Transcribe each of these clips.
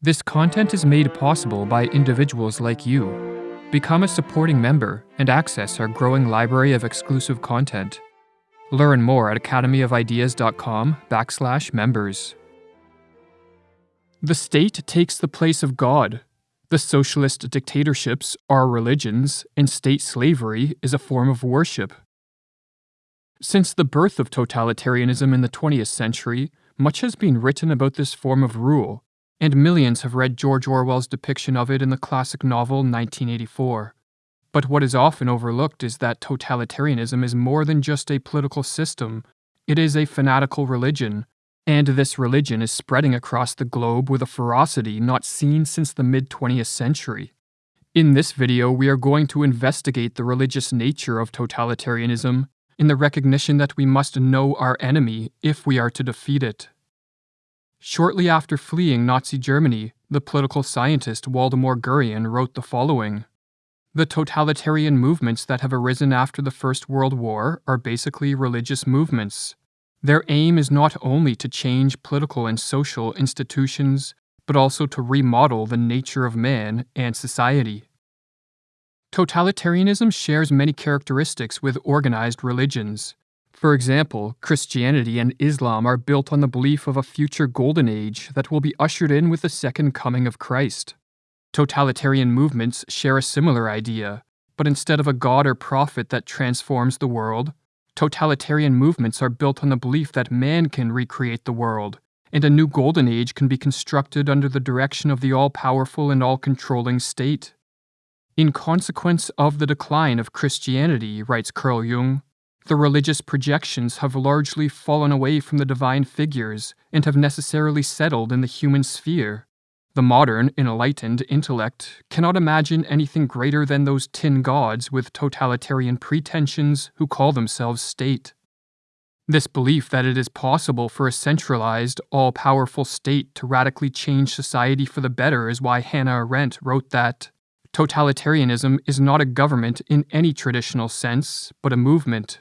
This content is made possible by individuals like you. Become a supporting member and access our growing library of exclusive content. Learn more at academyofideas.com backslash members. The state takes the place of God. The socialist dictatorships are religions, and state slavery is a form of worship. Since the birth of totalitarianism in the 20th century, much has been written about this form of rule, and millions have read George Orwell's depiction of it in the classic novel 1984. But what is often overlooked is that totalitarianism is more than just a political system, it is a fanatical religion, and this religion is spreading across the globe with a ferocity not seen since the mid 20th century. In this video, we are going to investigate the religious nature of totalitarianism in the recognition that we must know our enemy if we are to defeat it. Shortly after fleeing Nazi Germany, the political scientist Waldemar Gurian wrote the following The totalitarian movements that have arisen after the First World War are basically religious movements. Their aim is not only to change political and social institutions, but also to remodel the nature of man and society. Totalitarianism shares many characteristics with organized religions. For example, Christianity and Islam are built on the belief of a future golden age that will be ushered in with the second coming of Christ. Totalitarian movements share a similar idea, but instead of a god or prophet that transforms the world, totalitarian movements are built on the belief that man can recreate the world, and a new golden age can be constructed under the direction of the all powerful and all controlling state. In consequence of the decline of Christianity, writes Carl Jung, the religious projections have largely fallen away from the divine figures and have necessarily settled in the human sphere. The modern, enlightened intellect cannot imagine anything greater than those tin gods with totalitarian pretensions who call themselves state. This belief that it is possible for a centralized, all powerful state to radically change society for the better is why Hannah Arendt wrote that totalitarianism is not a government in any traditional sense, but a movement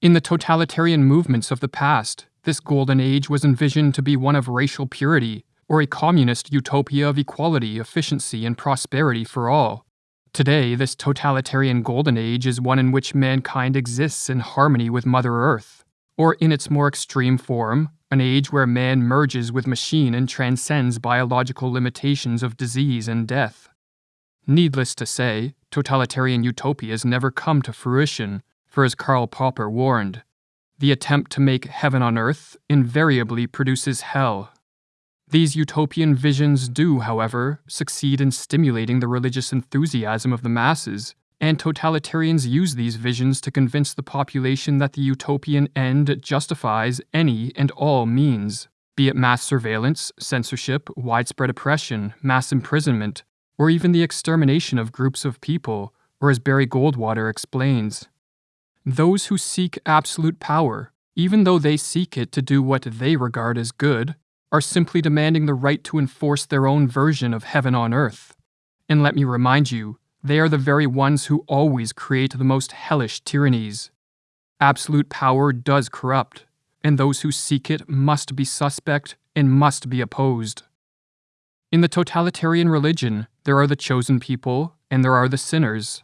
in the totalitarian movements of the past, this golden age was envisioned to be one of racial purity, or a communist utopia of equality, efficiency, and prosperity for all. Today, this totalitarian golden age is one in which mankind exists in harmony with Mother Earth, or in its more extreme form, an age where man merges with machine and transcends biological limitations of disease and death. Needless to say, totalitarian utopias never come to fruition, for as Karl Popper warned, the attempt to make heaven on earth invariably produces hell. These utopian visions do, however, succeed in stimulating the religious enthusiasm of the masses, and totalitarians use these visions to convince the population that the utopian end justifies any and all means, be it mass surveillance, censorship, widespread oppression, mass imprisonment, or even the extermination of groups of people, or as Barry Goldwater explains, those who seek absolute power, even though they seek it to do what they regard as good, are simply demanding the right to enforce their own version of heaven on earth. And let me remind you, they are the very ones who always create the most hellish tyrannies. Absolute power does corrupt, and those who seek it must be suspect and must be opposed. In the totalitarian religion, there are the chosen people and there are the sinners.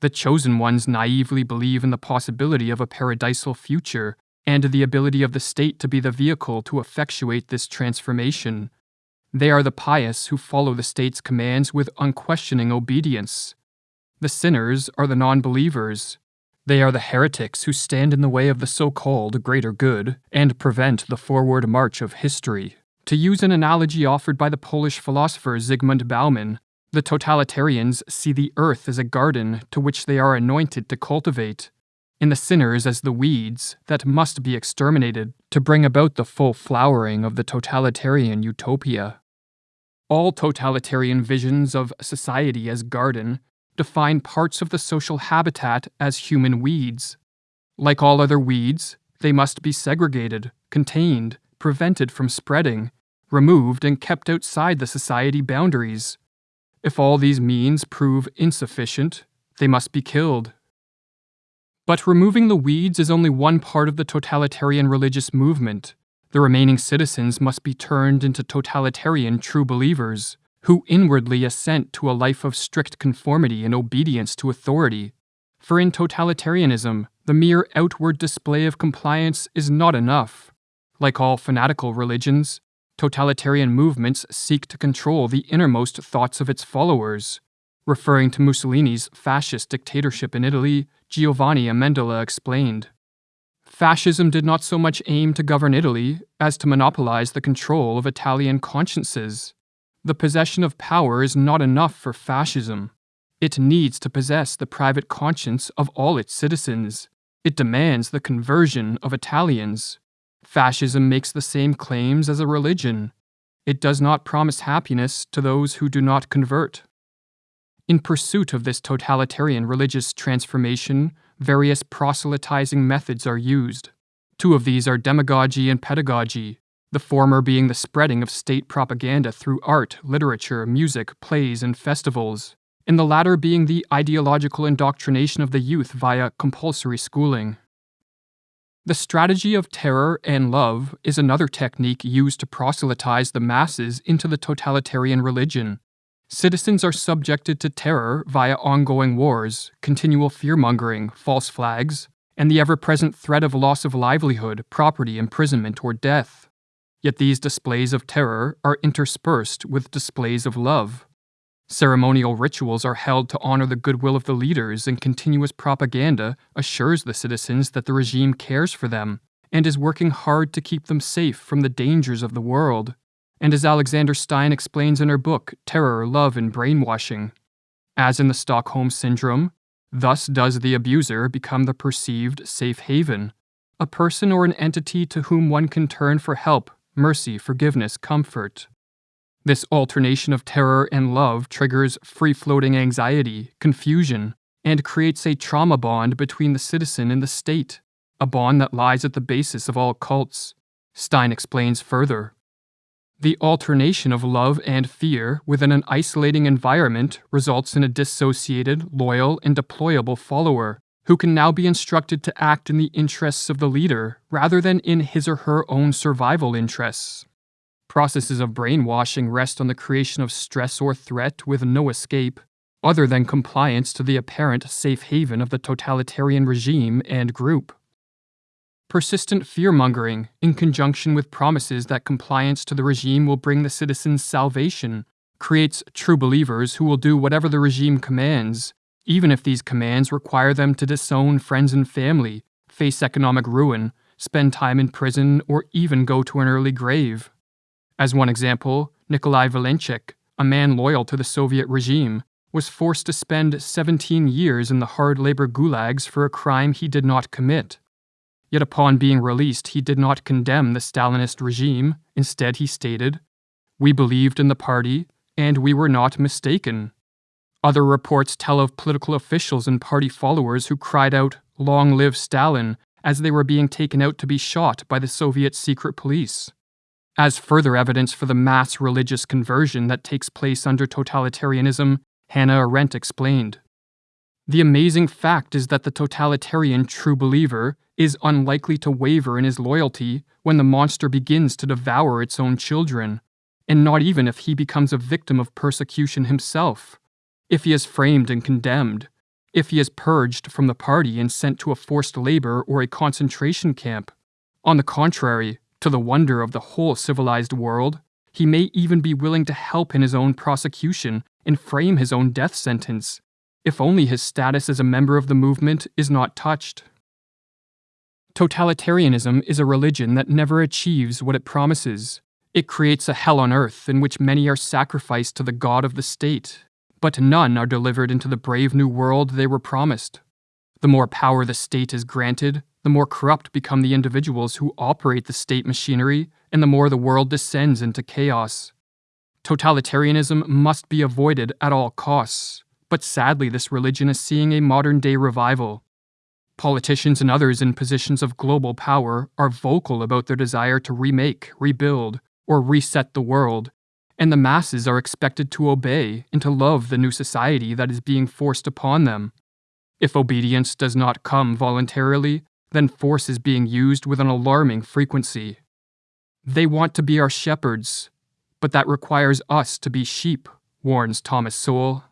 The chosen ones naively believe in the possibility of a paradisal future and the ability of the state to be the vehicle to effectuate this transformation. They are the pious who follow the state's commands with unquestioning obedience. The sinners are the non believers. They are the heretics who stand in the way of the so called greater good and prevent the forward march of history. To use an analogy offered by the Polish philosopher Zygmunt Bauman, the totalitarians see the earth as a garden to which they are anointed to cultivate, and the sinners as the weeds that must be exterminated to bring about the full flowering of the totalitarian utopia. All totalitarian visions of society as garden define parts of the social habitat as human weeds. Like all other weeds, they must be segregated, contained, prevented from spreading, removed, and kept outside the society boundaries. If all these means prove insufficient, they must be killed. But removing the weeds is only one part of the totalitarian religious movement. The remaining citizens must be turned into totalitarian true believers, who inwardly assent to a life of strict conformity and obedience to authority. For in totalitarianism, the mere outward display of compliance is not enough. Like all fanatical religions, totalitarian movements seek to control the innermost thoughts of its followers. Referring to Mussolini's fascist dictatorship in Italy, Giovanni Amendola explained Fascism did not so much aim to govern Italy as to monopolize the control of Italian consciences. The possession of power is not enough for fascism. It needs to possess the private conscience of all its citizens. It demands the conversion of Italians. Fascism makes the same claims as a religion. It does not promise happiness to those who do not convert. In pursuit of this totalitarian religious transformation, various proselytizing methods are used. Two of these are demagogy and pedagogy, the former being the spreading of state propaganda through art, literature, music, plays, and festivals, and the latter being the ideological indoctrination of the youth via compulsory schooling. The strategy of terror and love is another technique used to proselytize the masses into the totalitarian religion. Citizens are subjected to terror via ongoing wars, continual fear-mongering, false flags, and the ever-present threat of loss of livelihood, property, imprisonment, or death. Yet these displays of terror are interspersed with displays of love. Ceremonial rituals are held to honor the goodwill of the leaders, and continuous propaganda assures the citizens that the regime cares for them and is working hard to keep them safe from the dangers of the world and as Alexandra Stein explains in her book, Terror, Love, and Brainwashing. As in the Stockholm Syndrome, thus does the abuser become the perceived safe haven, a person or an entity to whom one can turn for help, mercy, forgiveness, comfort. This alternation of terror and love triggers free floating anxiety, confusion, and creates a trauma bond between the citizen and the state, a bond that lies at the basis of all cults. Stein explains further. The alternation of love and fear within an isolating environment results in a dissociated, loyal, and deployable follower who can now be instructed to act in the interests of the leader rather than in his or her own survival interests. Processes of brainwashing rest on the creation of stress or threat with no escape, other than compliance to the apparent safe haven of the totalitarian regime and group. Persistent fear mongering, in conjunction with promises that compliance to the regime will bring the citizens salvation, creates true believers who will do whatever the regime commands, even if these commands require them to disown friends and family, face economic ruin, spend time in prison, or even go to an early grave. As one example, Nikolai Valenchek, a man loyal to the Soviet regime, was forced to spend 17 years in the hard labor gulags for a crime he did not commit. Yet upon being released, he did not condemn the Stalinist regime. Instead, he stated, We believed in the party, and we were not mistaken. Other reports tell of political officials and party followers who cried out, Long live Stalin, as they were being taken out to be shot by the Soviet secret police. As further evidence for the mass religious conversion that takes place under totalitarianism, Hannah Arendt explained. The amazing fact is that the totalitarian true believer is unlikely to waver in his loyalty when the monster begins to devour its own children, and not even if he becomes a victim of persecution himself. If he is framed and condemned, if he is purged from the party and sent to a forced labor or a concentration camp. On the contrary, to the wonder of the whole civilized world, he may even be willing to help in his own prosecution and frame his own death sentence, if only his status as a member of the movement is not touched. Totalitarianism is a religion that never achieves what it promises. It creates a hell on earth in which many are sacrificed to the god of the state, but none are delivered into the brave new world they were promised. The more power the state is granted, the more corrupt become the individuals who operate the state machinery, and the more the world descends into chaos. Totalitarianism must be avoided at all costs, but sadly, this religion is seeing a modern day revival. Politicians and others in positions of global power are vocal about their desire to remake, rebuild, or reset the world, and the masses are expected to obey and to love the new society that is being forced upon them. If obedience does not come voluntarily, then force is being used with an alarming frequency. They want to be our shepherds, but that requires us to be sheep, warns Thomas Sowell.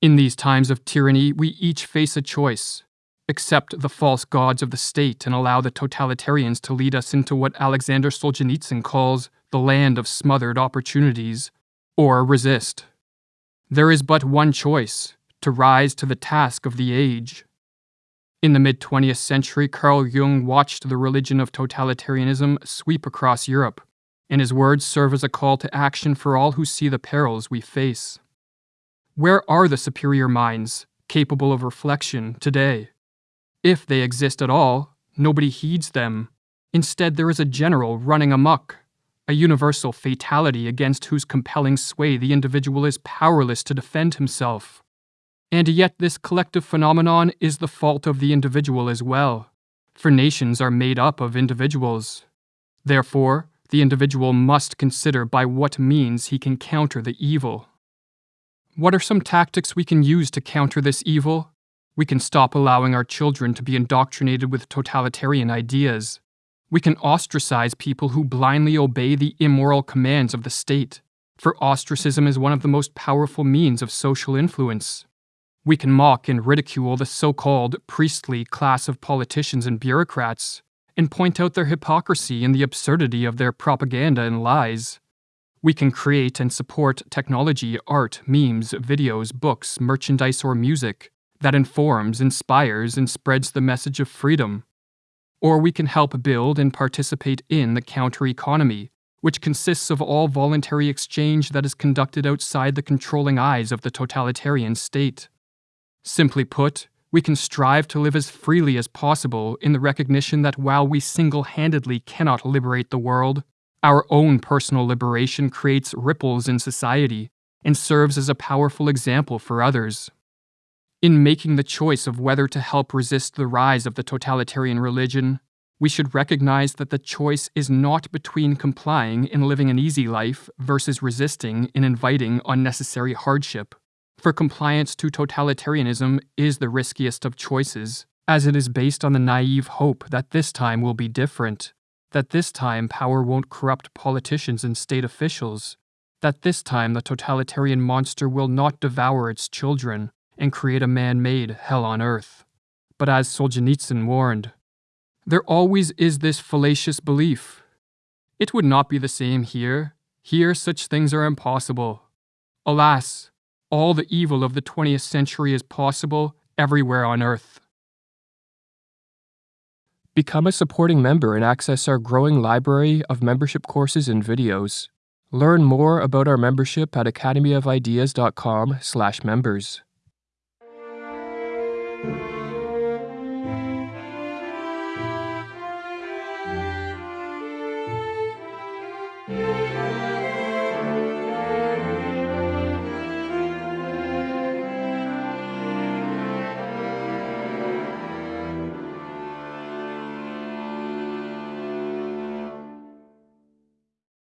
In these times of tyranny, we each face a choice accept the false gods of the state and allow the totalitarians to lead us into what Alexander Solzhenitsyn calls the land of smothered opportunities, or resist. There is but one choice to rise to the task of the age. In the mid 20th century, Carl Jung watched the religion of totalitarianism sweep across Europe, and his words serve as a call to action for all who see the perils we face. Where are the superior minds capable of reflection today? If they exist at all, nobody heeds them. Instead, there is a general running amuck, a universal fatality against whose compelling sway the individual is powerless to defend himself. And yet, this collective phenomenon is the fault of the individual as well, for nations are made up of individuals. Therefore, the individual must consider by what means he can counter the evil. What are some tactics we can use to counter this evil? We can stop allowing our children to be indoctrinated with totalitarian ideas. We can ostracize people who blindly obey the immoral commands of the state, for ostracism is one of the most powerful means of social influence. We can mock and ridicule the so called priestly class of politicians and bureaucrats, and point out their hypocrisy and the absurdity of their propaganda and lies. We can create and support technology, art, memes, videos, books, merchandise, or music that informs, inspires, and spreads the message of freedom. Or we can help build and participate in the counter economy, which consists of all voluntary exchange that is conducted outside the controlling eyes of the totalitarian state. Simply put, we can strive to live as freely as possible in the recognition that while we single handedly cannot liberate the world, our own personal liberation creates ripples in society and serves as a powerful example for others. In making the choice of whether to help resist the rise of the totalitarian religion, we should recognize that the choice is not between complying and living an easy life versus resisting and inviting unnecessary hardship for compliance to totalitarianism is the riskiest of choices, as it is based on the naive hope that this time will be different, that this time power won't corrupt politicians and state officials, that this time the totalitarian monster will not devour its children and create a man made hell on earth. But as Solzhenitsyn warned, there always is this fallacious belief. It would not be the same here. Here, such things are impossible. Alas, all the evil of the 20th century is possible everywhere on Earth. Become a supporting member and access our growing library of membership courses and videos. Learn more about our membership at academyofideas.com/members.